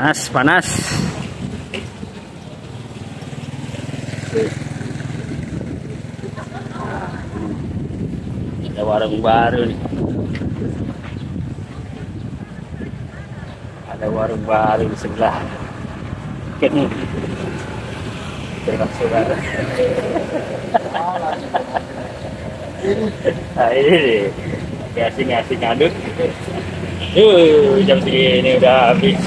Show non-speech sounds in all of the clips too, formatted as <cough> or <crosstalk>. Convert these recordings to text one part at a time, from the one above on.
panas panas. Ada warung baru nih. Ada warung baru di sebelah. Terima saudara nah ini nih asing-asing aduk Yuh, jam segini udah habis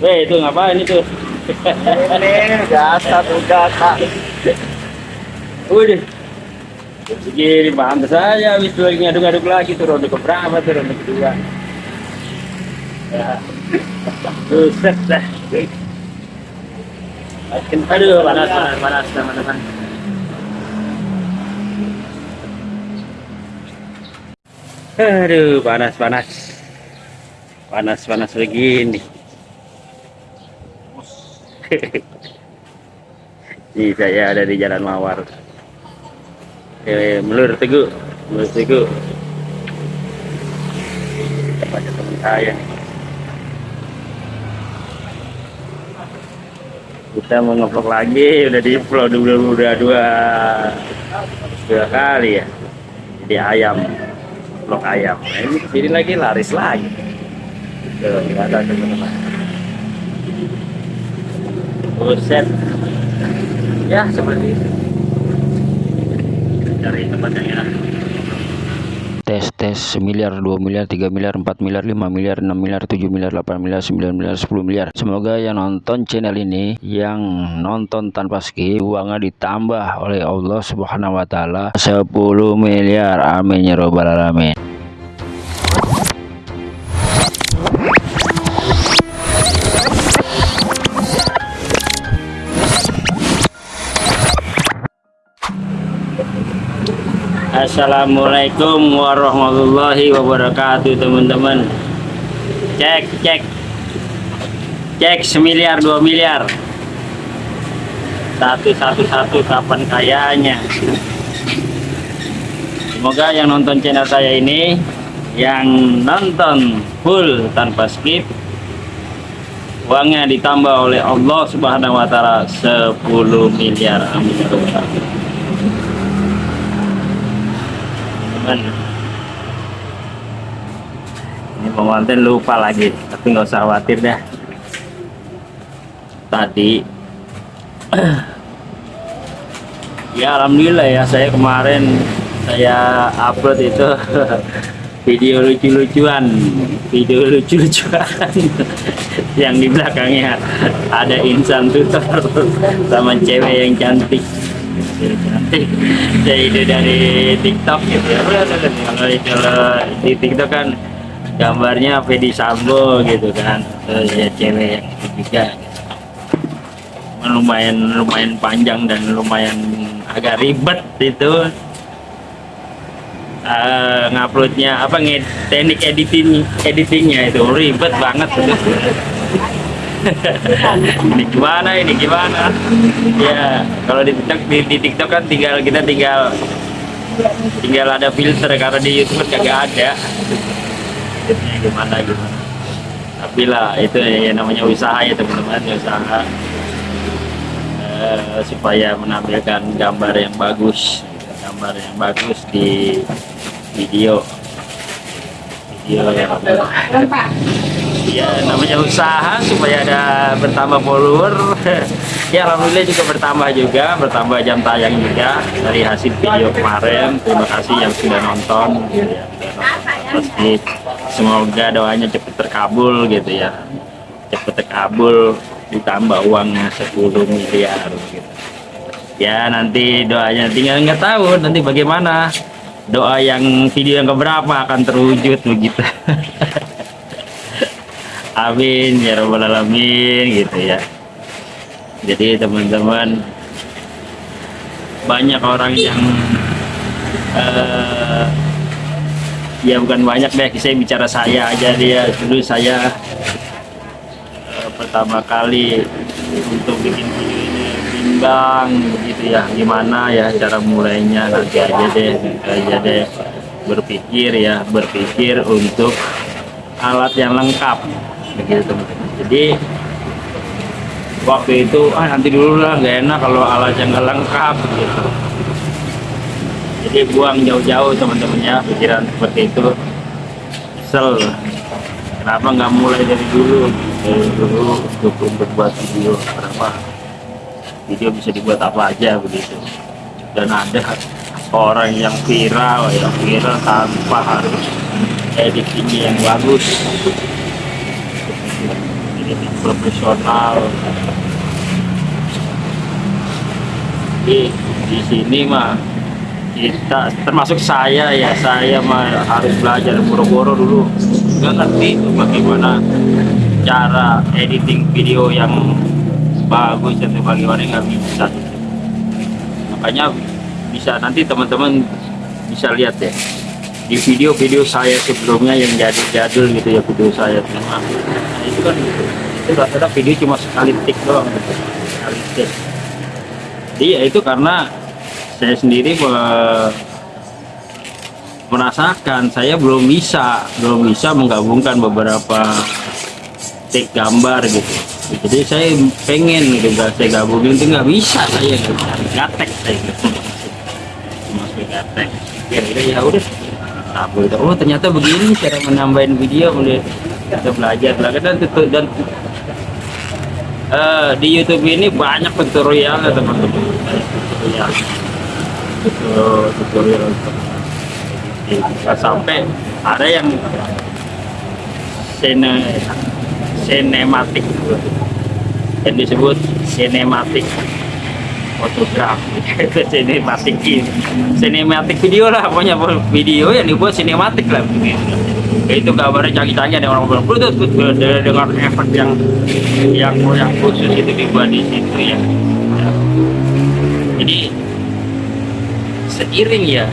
Weh, itu ngapain itu? Ini biasa Pak. Udah. Segini paham saya habis lagi ngaduk-ngaduk lagi tuh ronde keberapa tuh ronde kedua. Ya. Buset dah. Aduh, panas, panas, panas, teman-teman. Aduh, panas, panas. Panas, panas begini. <laughs> Ini saya ada di Jalan Mawar. Eh, melur teguh, melur teguh. Tempatnya teman saya nih. Kita mau ngevlog lagi, udah di vlog udah udah dua dua kali ya. Jadi ayam, vlog ayam. Nah, ini ke sini lagi laris lagi. Tuh, ada teman-teman. Buset. Ya, seperti itu. Cari tempat yang enak. tes tes miliar 2 miliar 3 miliar 4 miliar 5 miliar 6 miliar 7 miliar 8 miliar 9 miliar 10 miliar. Semoga yang nonton channel ini yang nonton tanpa skip uangnya ditambah oleh Allah subhanahu wa ta'ala. 10 miliar. Amin ya robbal alamin Assalamualaikum warahmatullahi wabarakatuh teman-teman. Cek cek. Cek semiliar dua miliar. Satu satu satu kapan kayanya? Semoga yang nonton channel saya ini Yang nonton full tanpa skip Uangnya ditambah oleh Allah subhanahu wa ta'ala 10 miliar. Amin ya Rabbal Alamin. Teman ini pengantin lupa lagi tapi nggak usah khawatir dah tadi. <clears throat> Ya alhamdulillah ya saya kemarin saya upload itu <laughs> video lucu-lucuan video lucu-lucuan <laughs> yang di belakangnya. Ada insan tutor <laughs> sama cewek yang cantik saya <laughs> ide dari TikTok gitu ya. Kalau itu di TikTok kan gambarnya Fedi Sambo gitu kan. Terus ya cewek yang itu juga gitu. lumayan lumayan panjang dan lumayan agak ribet itu. Uh, nguploadnya apa nged teknik editing editingnya itu ribet banget. itu ini gimana ini? Gimana? Ya kalau di TikTok di, di TikTok kan tinggal kita tinggal tinggal ada filter. Karena di YouTube kagak ada. Filternya gimana gimana? Tapi lah itu ya namanya usaha ya teman-teman ya usaha. Eh, supaya menampilkan gambar yang bagus. Gambar yang bagus di video. Video yang ya namanya usaha supaya ada bertambah follower. <laughs> Ya alhamdulillah juga bertambah juga bertambah jam tayang juga dari hasil video kemarin. Terima kasih yang sudah nonton. Semoga doanya cepat terkabul gitu ya. Cepat terkabul ditambah uangnya 10 miliar gitu. Ya nanti doanya tinggal nggak tahu nanti bagaimana. Doa yang video yang keberapa akan terwujud begitu <laughs> amin ya robbal alamin gitu ya. Jadi teman-teman banyak orang yang uh, ya bukan banyak deh saya bicara saya aja dia. Dulu saya eh, pertama kali untuk bikin video ini bimbang gitu ya. Gimana ya cara mulainya nanti aja deh nanti aja deh. Berpikir ya berpikir untuk alat yang lengkap begitu jadi waktu itu ah nanti dulu lah nggak enak kalau alat yang nggak lengkap gitu. Jadi buang jauh-jauh teman-teman ya pikiran seperti itu. Kesel. Kenapa nggak mulai dari dulu? Dari dulu untuk berbuat video kenapa video bisa dibuat apa aja begitu. Dan ada orang yang viral yang viral tanpa harus editingnya yang bagus profesional. Di di sini mah kita termasuk saya ya saya mah harus belajar boro-boro dulu. Nggak ngerti bagaimana cara editing video yang bagus atau bagaimana nggak bisa. Makanya bisa nanti teman-teman bisa lihat ya di video-video saya sebelumnya yang jadi jadul gitu ya video saya nah, itu kan itu rata-rata video cuma sekali tik doang gitu. sekali tik. Jadi ya itu karena saya sendiri me- merasakan saya belum bisa belum bisa menggabungkan beberapa take gambar gitu. Jadi saya pengen gitu saya gabungin itu nggak bisa saya gitu. gatek saya gitu. Masuk gatek. Ya ya udah aku itu oh ternyata begini cara menambahin video kemudian kita belajar belajar dan dan eh, di YouTube ini banyak tutorial teman-teman. Banyak tutorial Tuto- tutorial. Bisa sampai ada yang sene sinematik. Yang disebut sinematik fotografi <laughs> itu sinematik sinematik video lah pokoknya video yang dibuat sinematik lah itu gambarnya canggih-canggih ada orang bilang Bluetooth Bluetooth." dengan efek yang yang yang khusus itu dibuat di situ ya Ya. jadi seiring ya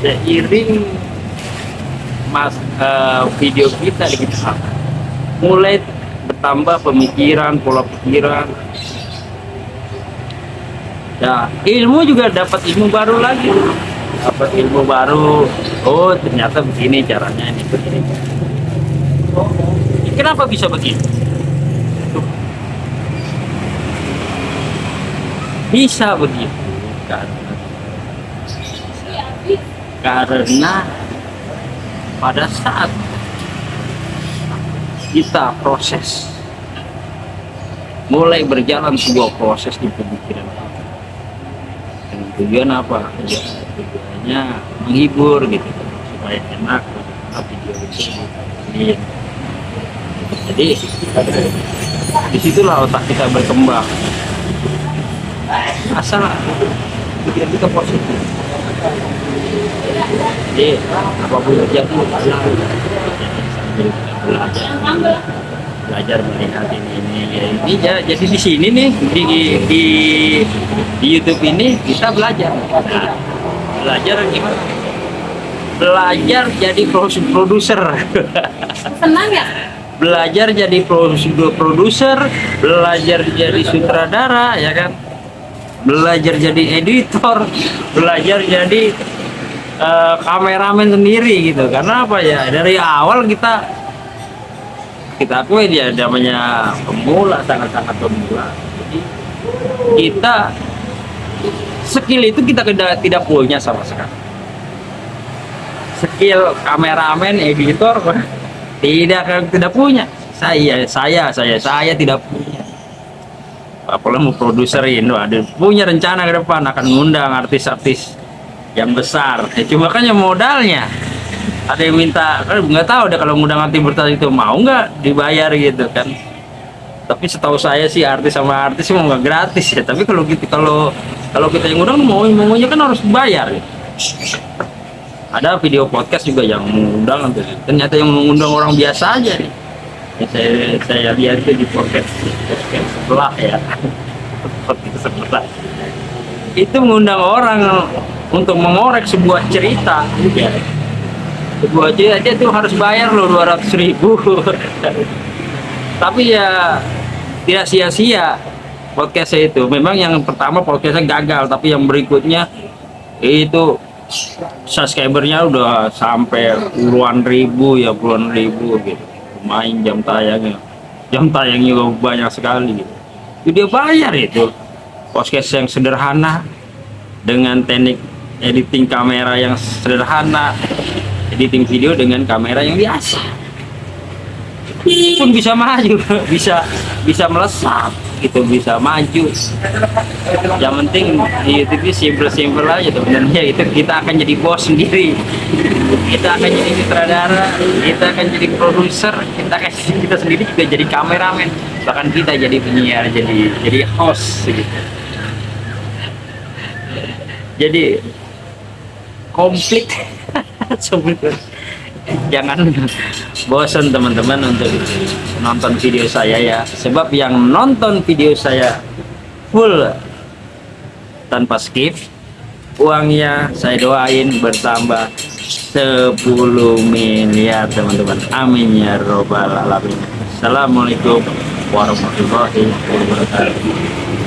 seiring mas eh, video kita kita mulai bertambah pemikiran pola pikiran ya ilmu juga dapat ilmu baru lagi. Dapat ilmu baru. Oh ternyata begini caranya ini begini. Kenapa bisa begini bisa begitu karena karena pada saat kita proses mulai berjalan sebuah proses di pemikiran kita. Tujuan apa? Ya, tujuannya menghibur gitu supaya enak untuk video itu. Dibikin. jadi di situlah otak kita berkembang. Asal pikiran kita positif. Jadi apa pun terjadi sambil belajar belajar melihat ini ini ya, ini ja- jadi di sini nih di di di YouTube ini kita belajar. Nah, belajar gimana? Belajar jadi produ- produser. Senang ya? belajar jadi produ- produser belajar jadi sutradara ya kan? Belajar jadi editor belajar jadi eh, kameramen sendiri gitu. Karena apa ya? Dari awal kita kita akui dia namanya pemula sangat-sangat pemula. Jadi kita skill itu kita tidak punya sama sekali. Skill kameramen editor <laughs> tidak tidak punya. Saya saya saya saya tidak punya. Apalagi mau produserin Wah, ada punya rencana ke depan akan mengundang artis-artis yang besar. Ya, cuma kan modalnya ada yang minta kan nggak tahu deh kalau ngundang artis besar itu mau nggak dibayar gitu kan. Tapi setahu saya sih artis sama artis mau nggak gratis ya. Tapi kalau kita kalau kalau kita yang ngundang mau maunya kan harus bayar gitu. ada video podcast juga yang mengundang ternyata yang mengundang orang biasa aja nih. Yang saya saya lihat itu di podcast podcast sebelah ya. <laughs> Podcast sebelah. Itu mengundang orang untuk mengorek sebuah cerita. Juga gua aja aja tuh harus bayar loh 200 ribu. Tapi ya tidak sia-sia podcastnya itu. Memang yang pertama podcastnya gagal tapi yang berikutnya itu subscribernya udah sampai puluhan ribu ya puluhan ribu gitu. Main jam tayangnya. Jam tayangnya juga banyak sekali gitu. Itu dia bayar itu. Podcast yang sederhana dengan teknik editing kamera yang sederhana editing video dengan kamera yang biasa. Pun bisa maju <laughs> bisa bisa melesat gitu bisa maju. Yang penting di YouTube simple-simple aja sebenarnya itu kita akan jadi bos sendiri. Kita akan jadi sutradara kita akan jadi produser kita akan <laughs> kita sendiri juga jadi kameramen. Bahkan kita jadi penyiar jadi jadi host gitu. Jadi komplit <laughs> Jangan. Bosan teman-teman untuk nonton video saya ya. Sebab yang nonton video saya full tanpa skip uangnya saya doain bertambah 10 miliar teman-teman. Amin ya robbal alamin. Assalamualaikum warahmatullahi wabarakatuh